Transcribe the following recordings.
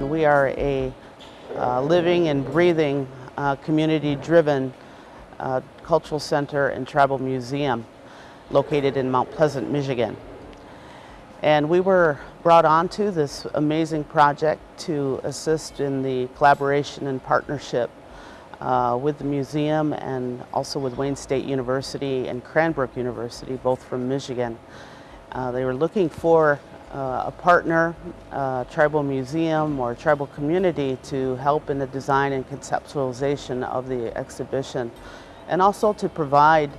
We are a uh, living and breathing, uh, community-driven uh, cultural center and tribal museum located in Mount Pleasant, Michigan. And we were brought onto this amazing project to assist in the collaboration and partnership uh, with the museum and also with Wayne State University and Cranbrook University, both from Michigan. Uh, they were looking for uh, a partner, a tribal museum or tribal community to help in the design and conceptualization of the exhibition and also to provide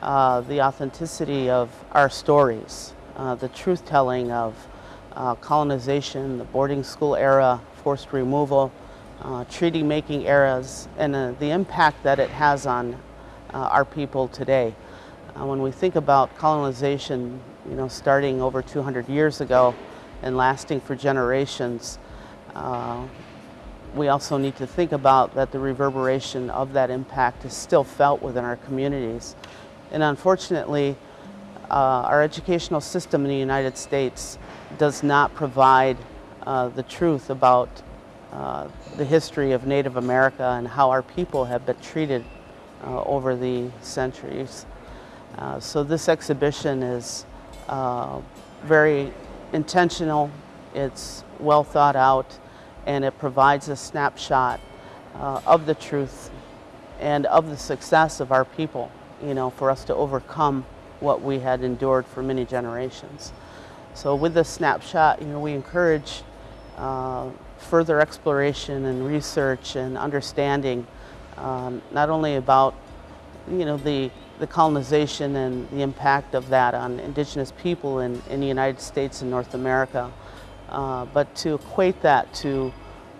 uh, the authenticity of our stories, uh, the truth telling of uh, colonization, the boarding school era, forced removal, uh, treaty making eras, and uh, the impact that it has on uh, our people today. Uh, when we think about colonization, you know, starting over 200 years ago and lasting for generations, uh, we also need to think about that the reverberation of that impact is still felt within our communities. And unfortunately, uh, our educational system in the United States does not provide uh, the truth about uh, the history of Native America and how our people have been treated uh, over the centuries. Uh, so this exhibition is uh, very intentional, it's well thought out, and it provides a snapshot uh, of the truth and of the success of our people, you know, for us to overcome what we had endured for many generations. So with this snapshot, you know, we encourage uh, further exploration and research and understanding um, not only about you know the the colonization and the impact of that on indigenous people in, in the United States and North America, uh, but to equate that to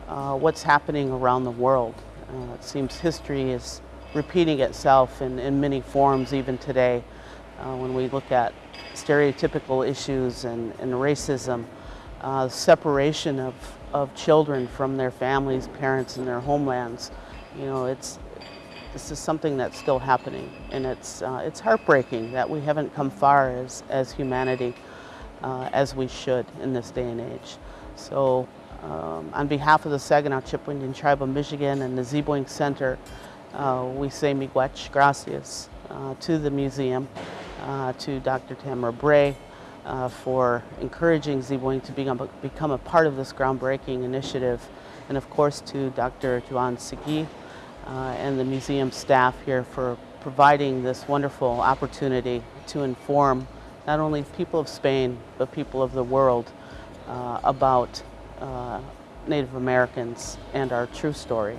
uh, what's happening around the world. Uh, it seems history is repeating itself in, in many forms even today uh, when we look at stereotypical issues and, and racism, uh, separation of, of children from their families, parents, and their homelands. You know, it's, this is something that's still happening, and it's, uh, it's heartbreaking that we haven't come far as, as humanity uh, as we should in this day and age. So um, on behalf of the Saginaw Chippewa Indian Tribe of Michigan and the Ziibiwing Center, uh, we say miigwech gracias uh, to the museum, uh, to Dr. Tamara Bray, uh, for encouraging Ziibiwing to become, become a part of this groundbreaking initiative, and of course to Dr. Juan Segui uh, and the museum staff here for providing this wonderful opportunity to inform not only people of Spain, but people of the world uh, about uh, Native Americans and our true story.